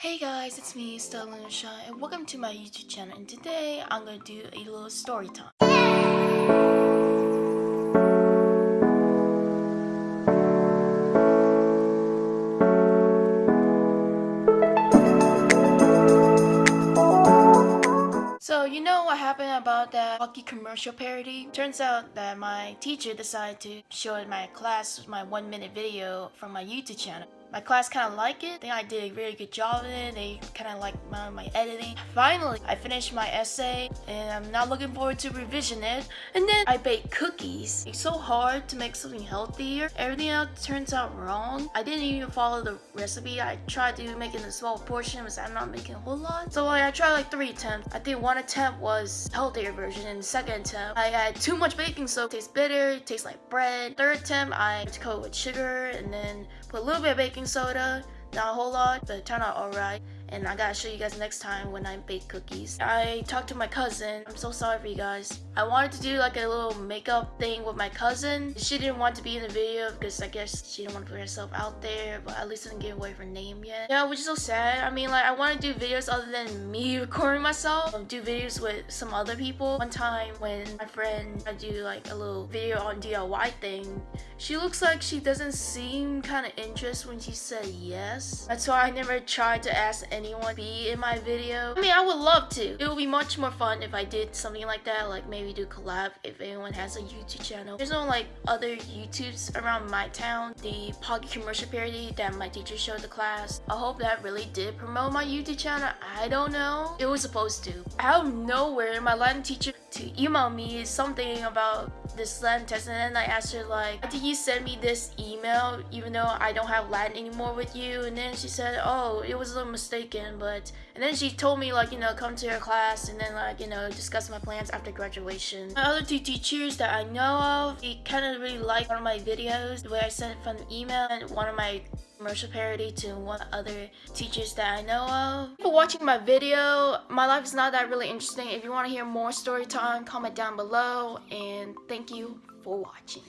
Hey guys, it's me, Stella Lunisha, and welcome to my YouTube channel. And today, I'm gonna do a little story time. So, you know what happened about that Pocky commercial parody? Turns out that my teacher decided to show it my class my one minute video from my YouTube channel. My class kind of liked it. I think I did a really good job in it. They kind of liked my, my editing. Finally, I finished my essay and I'm not looking forward to revision it. And then I baked cookies. It's so hard to make something healthier. Everything else turns out wrong. I didn't even follow the recipe. I tried to make it in a small portion, but I'm not making a whole lot. So like, I tried like three attempts. I think one attempt was healthier version and the second attempt I had too much baking soda. It tastes bitter, it tastes like bread. Third attempt I coat with sugar and then put a little bit of baking soda not a whole lot, but it turned out alright. And I gotta show you guys next time when I bake cookies. I talked to my cousin. I'm so sorry for you guys. I wanted to do like a little makeup thing with my cousin. She didn't want to be in the video because I guess she didn't want to put herself out there, but at least I didn't give away her name yet. Yeah, which is so sad. I mean, like, I want to do videos other than me recording myself. I'll do videos with some other people. One time when my friend I do like a little video on DIY thing, she looks like she doesn't seem kind of interested when she said yes. That's why I never tried to ask anyone be in my video. I mean, I would love to. It would be much more fun if I did something like that, like maybe do collab if anyone has a YouTube channel. There's no like other YouTubes around my town. The Pocky commercial parody that my teacher showed the class. I hope that really did promote my YouTube channel. I don't know. It was supposed to. Out of nowhere, my Latin teacher to email me something about this Latin test and then I asked her like, did you send me this email even though I don't have Latin anymore with you? And then she said, oh, it was a little mistaken, but and then she told me like, you know, come to her class and then like, you know, discuss my plans after graduation. My other two teachers that I know of, they kind of really like one of my videos, the way I sent from email and one of my commercial parody to one other teachers that I know of. For watching my video, my life is not that really interesting. If you want to hear more story time, comment down below and thank you for watching.